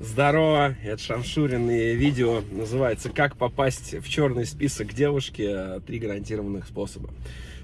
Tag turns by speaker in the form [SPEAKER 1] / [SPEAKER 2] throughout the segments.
[SPEAKER 1] Здорово, это Шамшурин и видео называется «Как попасть в черный список девушки. Три гарантированных способа,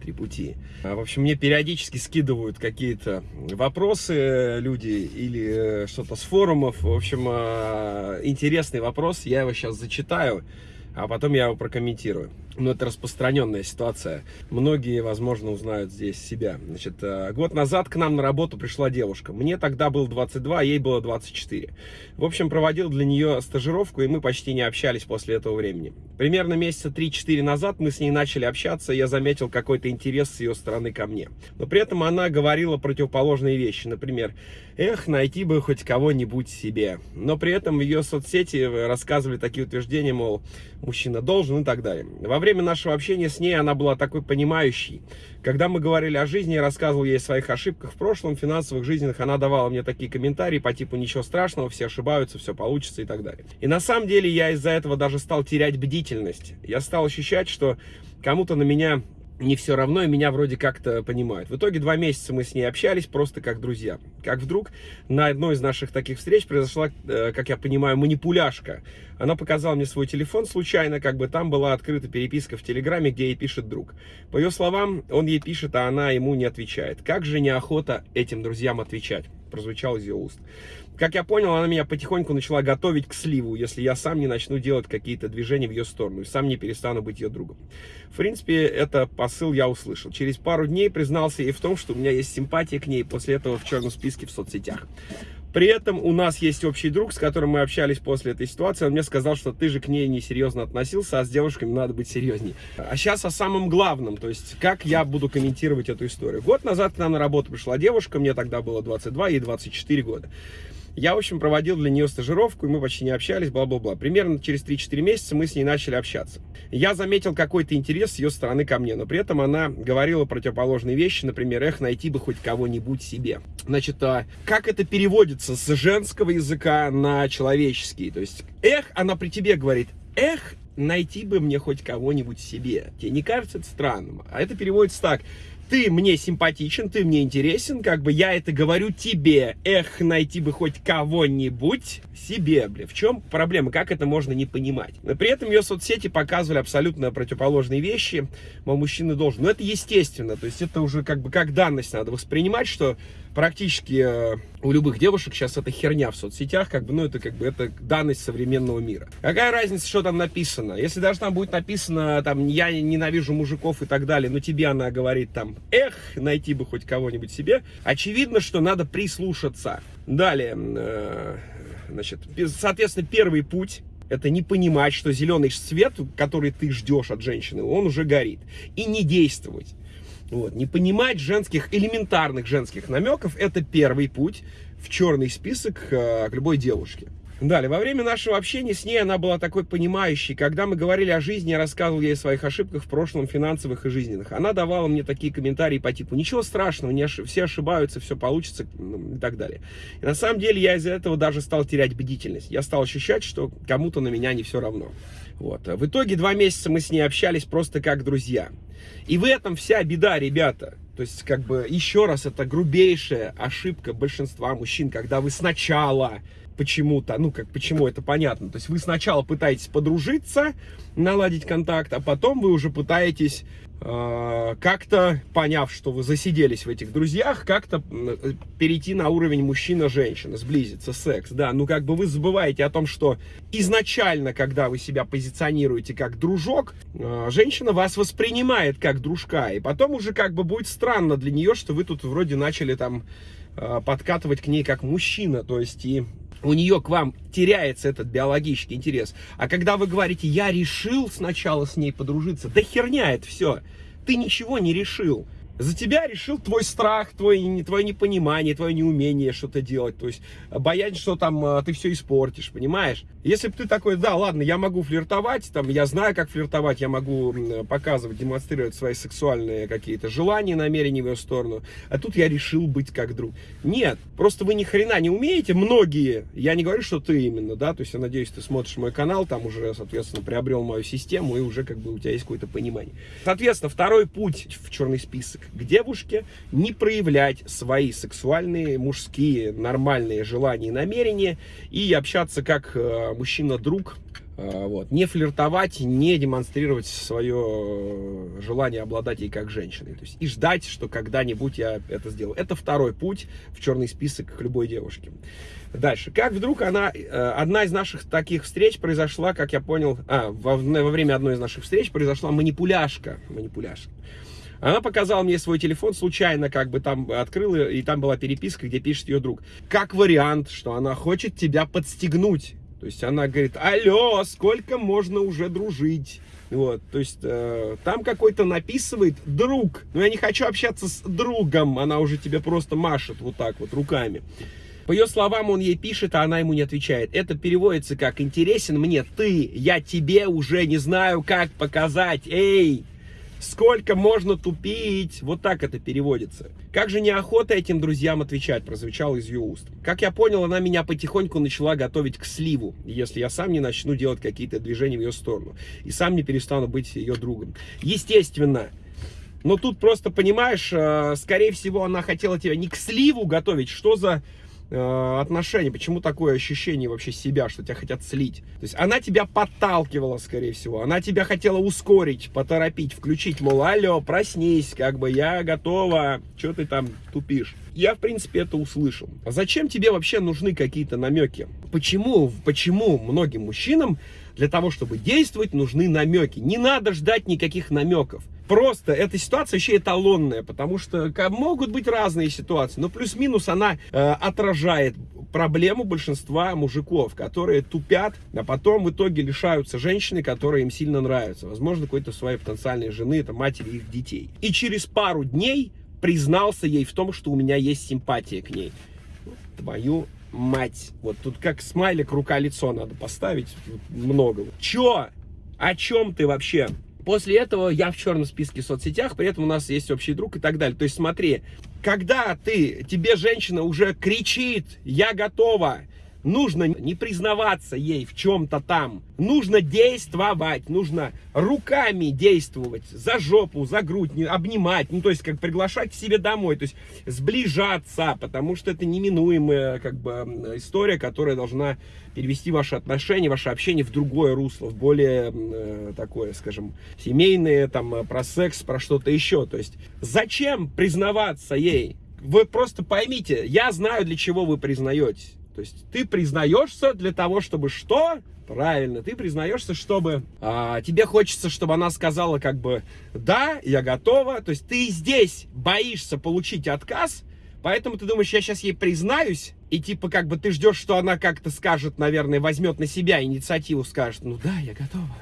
[SPEAKER 1] три пути». В общем, мне периодически скидывают какие-то вопросы люди или что-то с форумов. В общем, интересный вопрос, я его сейчас зачитаю, а потом я его прокомментирую. Но это распространенная ситуация. Многие, возможно, узнают здесь себя. Значит, э, год назад к нам на работу пришла девушка. Мне тогда было 22, а ей было 24. В общем, проводил для нее стажировку, и мы почти не общались после этого времени. Примерно месяца 3-4 назад мы с ней начали общаться, и я заметил какой-то интерес с ее стороны ко мне. Но при этом она говорила противоположные вещи. Например, эх, найти бы хоть кого-нибудь себе. Но при этом ее соцсети рассказывали такие утверждения, мол, мужчина должен и так далее. Во время нашего общения с ней она была такой понимающей. Когда мы говорили о жизни, я рассказывал ей о своих ошибках в прошлом, финансовых, жизненных, она давала мне такие комментарии по типу «ничего страшного, все ошибаются, все получится» и так далее. И на самом деле я из-за этого даже стал терять бдительность. Я стал ощущать, что кому-то на меня не все равно, и меня вроде как-то понимают. В итоге два месяца мы с ней общались просто как друзья. Как вдруг на одной из наших таких встреч произошла, э, как я понимаю, манипуляшка. Она показала мне свой телефон случайно, как бы там была открыта переписка в Телеграме, где ей пишет друг. По ее словам, он ей пишет, а она ему не отвечает. Как же неохота этим друзьям отвечать? Прозвучал из ее уст. Как я понял, она меня потихоньку начала готовить к сливу, если я сам не начну делать какие-то движения в ее сторону и сам не перестану быть ее другом. В принципе, это посыл я услышал. Через пару дней признался ей в том, что у меня есть симпатия к ней после этого в черном списке в соцсетях. При этом у нас есть общий друг, с которым мы общались после этой ситуации. Он мне сказал, что ты же к ней несерьезно относился, а с девушками надо быть серьезнее. А сейчас о самом главном, то есть как я буду комментировать эту историю. Год назад к нам на работу пришла девушка, мне тогда было 22, ей 24 года. Я, в общем, проводил для нее стажировку, и мы почти не общались, бла-бла-бла. Примерно через 3-4 месяца мы с ней начали общаться. Я заметил какой-то интерес с ее стороны ко мне, но при этом она говорила противоположные вещи, например, эх, найти бы хоть кого-нибудь себе. Значит, а как это переводится с женского языка на человеческий? То есть, эх, она при тебе говорит, эх, найти бы мне хоть кого-нибудь себе. Тебе не кажется это странным? А это переводится так ты мне симпатичен, ты мне интересен, как бы я это говорю тебе. Эх, найти бы хоть кого-нибудь себе, бля. В чем проблема? Как это можно не понимать? Но при этом ее соцсети показывали абсолютно противоположные вещи. Мол, мужчина должен. Но это естественно. То есть это уже как бы как данность надо воспринимать, что практически э, у любых девушек сейчас это херня в соцсетях, как бы, ну, это как бы, это данность современного мира. Какая разница, что там написано? Если даже там будет написано, там, я ненавижу мужиков и так далее, но тебе она говорит там, эх, найти бы хоть кого-нибудь себе, очевидно, что надо прислушаться. Далее, э, значит, соответственно, первый путь, это не понимать, что зеленый свет, который ты ждешь от женщины, он уже горит. И не действовать. Вот. Не понимать женских, элементарных женских намеков, это первый путь в черный список э, к любой девушке. Далее, во время нашего общения с ней она была такой понимающей. Когда мы говорили о жизни, я рассказывал ей о своих ошибках в прошлом, финансовых и жизненных. Она давала мне такие комментарии по типу «Ничего страшного, не ошиб... все ошибаются, все получится» и так далее. И на самом деле я из-за этого даже стал терять бдительность. Я стал ощущать, что кому-то на меня не все равно. Вот. В итоге два месяца мы с ней общались просто как друзья. И в этом вся беда, ребята. То есть, как бы, еще раз, это грубейшая ошибка большинства мужчин, когда вы сначала почему-то, ну как почему это понятно, то есть вы сначала пытаетесь подружиться, наладить контакт, а потом вы уже пытаетесь э, как-то, поняв, что вы засиделись в этих друзьях, как-то э, перейти на уровень мужчина-женщина, сблизиться, секс, да, ну как бы вы забываете о том, что изначально, когда вы себя позиционируете как дружок, э, женщина вас воспринимает как дружка, и потом уже как бы будет странно для нее, что вы тут вроде начали там э, подкатывать к ней как мужчина, то есть и у нее к вам теряется этот биологический интерес. А когда вы говорите, я решил сначала с ней подружиться, да херня это все. Ты ничего не решил. За тебя решил твой страх, твой, твое непонимание, твое неумение что-то делать. То есть боязнь, что там а, ты все испортишь, понимаешь? Если бы ты такой, да, ладно, я могу флиртовать, там, я знаю, как флиртовать, я могу показывать, демонстрировать свои сексуальные какие-то желания, намерения в ее сторону, а тут я решил быть как друг. Нет, просто вы ни хрена не умеете, многие, я не говорю, что ты именно, да, то есть я надеюсь, ты смотришь мой канал, там уже, соответственно, приобрел мою систему, и уже как бы у тебя есть какое-то понимание. Соответственно, второй путь в черный список. К девушке, не проявлять свои сексуальные, мужские, нормальные желания и намерения и общаться как э, мужчина-друг, э, вот. Не флиртовать, не демонстрировать свое желание обладать ей как женщиной. То есть, и ждать, что когда-нибудь я это сделаю. Это второй путь в черный список к любой девушке. Дальше. Как вдруг она, э, одна из наших таких встреч произошла, как я понял, а, во, во время одной из наших встреч произошла манипуляшка. Манипуляшка. Она показала мне свой телефон, случайно как бы там открыла, и там была переписка, где пишет ее друг. Как вариант, что она хочет тебя подстегнуть. То есть она говорит, алло, сколько можно уже дружить? Вот, то есть э, там какой-то написывает друг. Но я не хочу общаться с другом, она уже тебе просто машет вот так вот руками. По ее словам, он ей пишет, а она ему не отвечает. Это переводится как «интересен мне ты, я тебе уже не знаю, как показать, эй!» Сколько можно тупить? Вот так это переводится. Как же неохота этим друзьям отвечать, прозвучало из ее уст. Как я понял, она меня потихоньку начала готовить к сливу, если я сам не начну делать какие-то движения в ее сторону. И сам не перестану быть ее другом. Естественно, но тут просто, понимаешь, э, скорее всего, она хотела тебя не к сливу готовить, что за Э, отношения, почему такое ощущение вообще себя, что тебя хотят слить. То есть она тебя подталкивала, скорее всего, она тебя хотела ускорить, поторопить, включить, мол, алло, проснись, как бы я готова, что ты там тупишь. Я, в принципе, это услышал. А зачем тебе вообще нужны какие-то намеки? Почему, почему многим мужчинам для того, чтобы действовать, нужны намеки? Не надо ждать никаких намеков. Просто эта ситуация еще эталонная, потому что могут быть разные ситуации, но плюс-минус она э, отражает проблему большинства мужиков, которые тупят, а потом в итоге лишаются женщины, которая им сильно нравится. Возможно, какой-то своей потенциальной жены, это матери их детей. И через пару дней признался ей в том, что у меня есть симпатия к ней. Твою мать. Вот тут как смайлик рука-лицо надо поставить. Много. Чё? О чем ты вообще? После этого я в черном списке в соцсетях, при этом у нас есть общий друг и так далее. То есть смотри, когда ты, тебе женщина уже кричит, я готова, нужно не признаваться ей в чем-то там. Нужно действовать, нужно руками действовать, за жопу, за грудь, не, обнимать, ну, то есть, как приглашать к себе домой, то есть, сближаться, потому что это неминуемая, как бы, история, которая должна перевести ваши отношения, ваше общение в другое русло, в более э, такое, скажем, семейное, там, про секс, про что-то еще, то есть, зачем признаваться ей? Вы просто поймите, я знаю, для чего вы признаетесь. То есть ты признаешься для того, чтобы что? Правильно, ты признаешься, чтобы а, тебе хочется, чтобы она сказала как бы да, я готова. То есть ты здесь боишься получить отказ, поэтому ты думаешь, я сейчас ей признаюсь, и типа как бы ты ждешь, что она как-то скажет, наверное, возьмет на себя инициативу, скажет, ну да, я готова,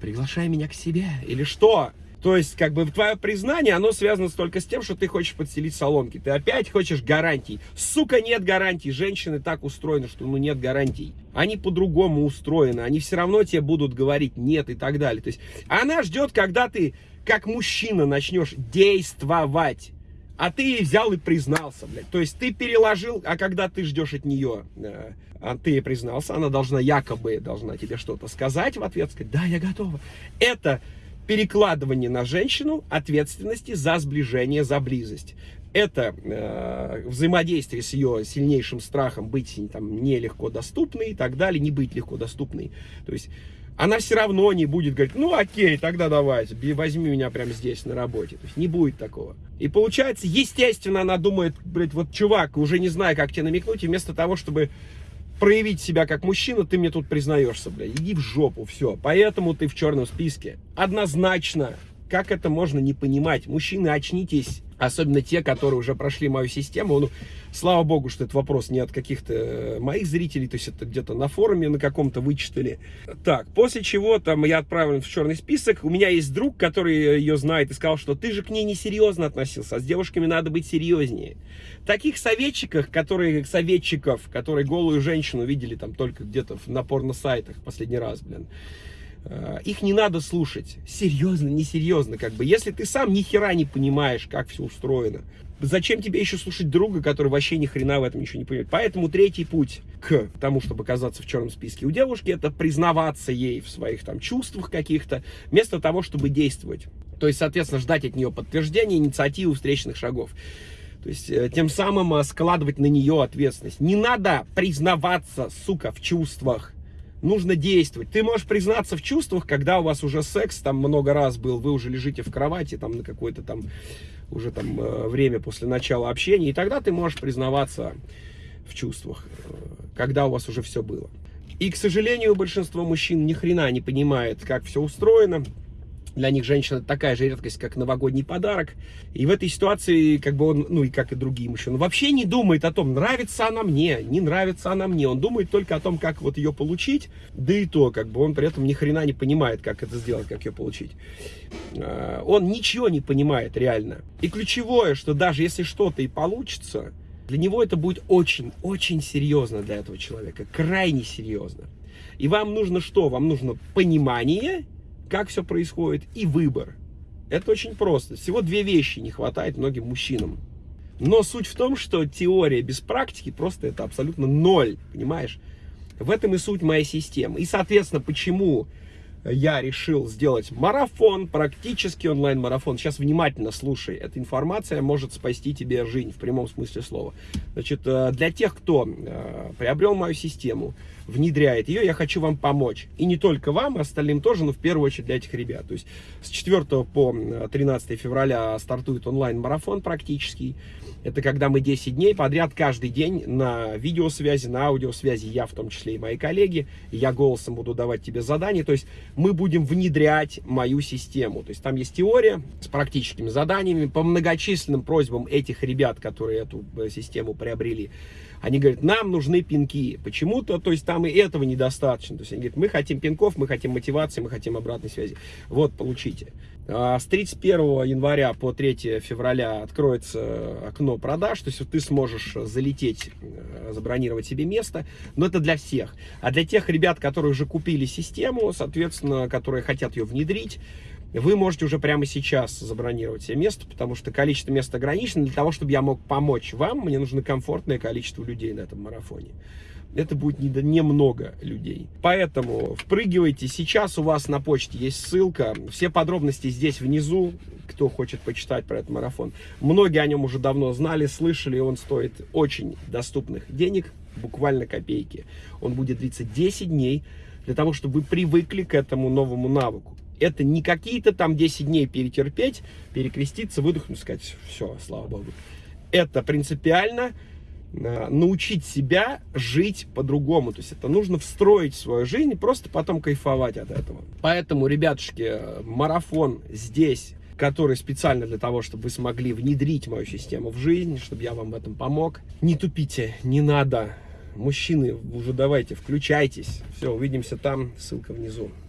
[SPEAKER 1] приглашай меня к себе, или что? То есть, как бы, твое признание, оно связано только с тем, что ты хочешь подселить соломки. Ты опять хочешь гарантий. Сука, нет гарантий. Женщины так устроены, что ну нет гарантий. Они по-другому устроены. Они все равно тебе будут говорить нет и так далее. То есть, она ждет, когда ты, как мужчина, начнешь действовать. А ты ей взял и признался, блядь. То есть ты переложил, а когда ты ждешь от нее, э, а ты ей признался, она должна якобы, должна тебе что-то сказать в ответ, сказать, да, я готова. Это перекладывание на женщину ответственности за сближение, за близость. Это э, взаимодействие с ее сильнейшим страхом быть там, нелегко доступной и так далее, не быть легко доступной. То есть она все равно не будет говорить, ну окей, тогда давай, возьми меня прямо здесь на работе. То есть не будет такого. И получается, естественно, она думает, блядь, вот чувак, уже не знаю, как тебе намекнуть, и вместо того, чтобы проявить себя как мужчина, ты мне тут признаешься, бля, иди в жопу, все. Поэтому ты в черном списке. Однозначно. Как это можно не понимать? Мужчины, очнитесь особенно те, которые уже прошли мою систему. Ну, слава богу, что этот вопрос не от каких-то э, моих зрителей, то есть это где-то на форуме на каком-то вычитали. Так, после чего там я отправлен в черный список. У меня есть друг, который ее знает и сказал, что ты же к ней несерьезно относился, а с девушками надо быть серьезнее. Таких советчиков, которые, советчиков, которые голую женщину видели там только где-то на порно-сайтах последний раз, блин, Э, их не надо слушать. Серьезно, несерьезно, как бы. Если ты сам ни хера не понимаешь, как все устроено, зачем тебе еще слушать друга, который вообще ни хрена в этом ничего не понимает? Поэтому третий путь к тому, чтобы оказаться в черном списке у девушки, это признаваться ей в своих там чувствах каких-то, вместо того, чтобы действовать. То есть, соответственно, ждать от нее подтверждения, инициативы, встречных шагов. То есть, э, тем самым э, складывать на нее ответственность. Не надо признаваться, сука, в чувствах. Нужно действовать. Ты можешь признаться в чувствах, когда у вас уже секс там много раз был, вы уже лежите в кровати там на какое-то там уже там э, время после начала общения, и тогда ты можешь признаваться в чувствах, когда у вас уже все было. И, к сожалению, большинство мужчин ни хрена не понимает, как все устроено. Для них женщина такая же редкость, как новогодний подарок. И в этой ситуации, как бы он, ну и как и другие мужчины, вообще не думает о том, нравится она мне, не нравится она мне. Он думает только о том, как вот ее получить. Да и то, как бы он при этом ни хрена не понимает, как это сделать, как ее получить. А, он ничего не понимает реально. И ключевое, что даже если что-то и получится, для него это будет очень-очень серьезно для этого человека. Крайне серьезно. И вам нужно что? Вам нужно понимание как все происходит и выбор. Это очень просто. Всего две вещи не хватает многим мужчинам. Но суть в том, что теория без практики просто это абсолютно ноль, понимаешь? В этом и суть моей системы. И, соответственно, почему я решил сделать марафон, практически онлайн-марафон. Сейчас внимательно слушай, эта информация может спасти тебе жизнь в прямом смысле слова. Значит, э, для тех, кто э, приобрел мою систему, внедряет ее, я хочу вам помочь. И не только вам, а остальным тоже, но в первую очередь для этих ребят. То есть с 4 по 13 февраля стартует онлайн-марафон практический. Это когда мы 10 дней подряд каждый день на видеосвязи, на аудиосвязи, я в том числе и мои коллеги, я голосом буду давать тебе задания. То есть мы будем внедрять мою систему. То есть там есть теория с практическими заданиями по многочисленным просьбам этих ребят, которые эту э, систему приобрели. Они говорят, нам нужны пинки. Почему-то, то есть там и этого недостаточно. То есть они говорят, мы хотим пинков, мы хотим мотивации, мы хотим обратной связи. Вот, получите. А с 31 января по 3 февраля откроется окно продаж, то есть ты сможешь залететь, э, забронировать себе место, но это для всех. А для тех ребят, которые уже купили систему, соответственно, которые хотят ее внедрить, вы можете уже прямо сейчас забронировать себе место, потому что количество мест ограничено. Для того, чтобы я мог помочь вам, мне нужно комфортное количество людей на этом марафоне. Это будет немного не людей. Поэтому впрыгивайте. Сейчас у вас на почте есть ссылка. Все подробности здесь внизу, кто хочет почитать про этот марафон. Многие о нем уже давно знали, слышали. Он стоит очень доступных денег, буквально копейки. Он будет длиться 10 дней для того, чтобы вы привыкли к этому новому навыку. Это не какие-то там 10 дней перетерпеть, перекреститься, выдохнуть, сказать, все, слава богу. Это принципиально научить себя жить по-другому. То есть это нужно встроить в свою жизнь и просто потом кайфовать от этого. Поэтому, ребятушки, марафон здесь который специально для того, чтобы вы смогли внедрить мою систему в жизнь, чтобы я вам в этом помог. Не тупите, не надо. Мужчины, уже давайте, включайтесь. Все, увидимся там, ссылка внизу.